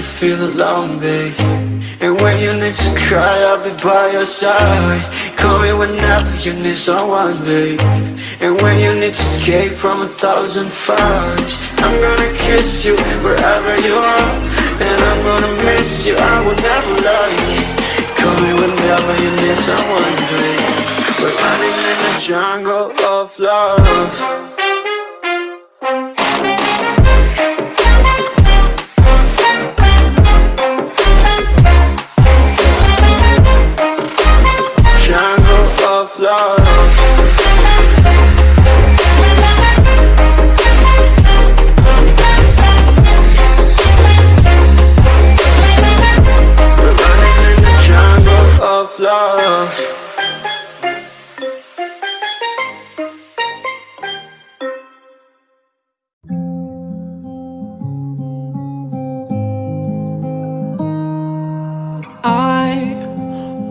you feel alone, babe. And when you need to cry, I'll be by your side. Call me whenever you need someone, babe. And when you need to escape from a thousand fires I'm gonna kiss you wherever you are. And I'm gonna miss you, I will never lie. Call me whenever you need someone, babe. We're running in the jungle of love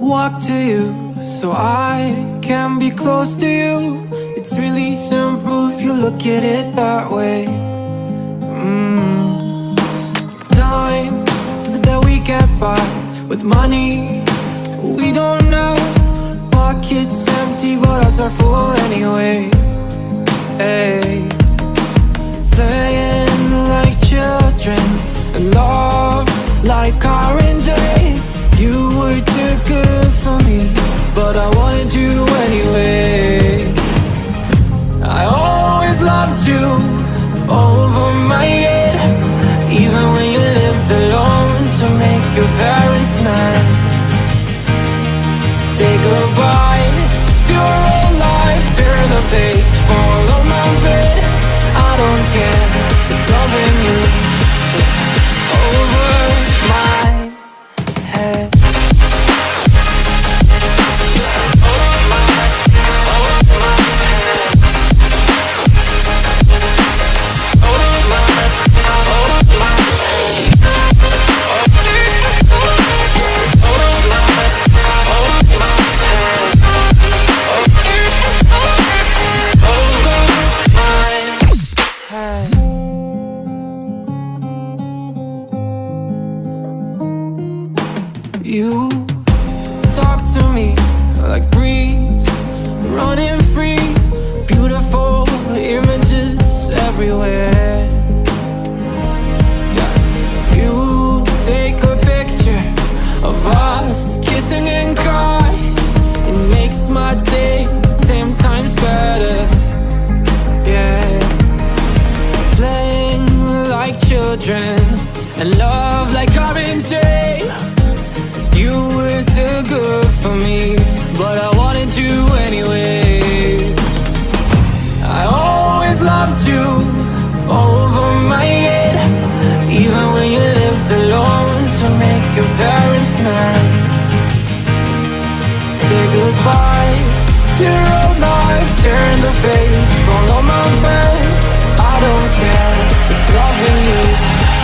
walk to you so I can be close to you. It's really simple if you look at it that way. Mm. Time that we get by with money We don't know. Pockets empty but hearts are full anyway. Hey. Playing like children And love like oranges you were too good for me But I wanted you anyway talk to me like breeze Running free Beautiful images everywhere. Yeah. You take a picture of us kissing in cars. It makes my day ten times better. Yeah. Playing like children And love like orange you were too good for me But I wanted you anyway. I always loved you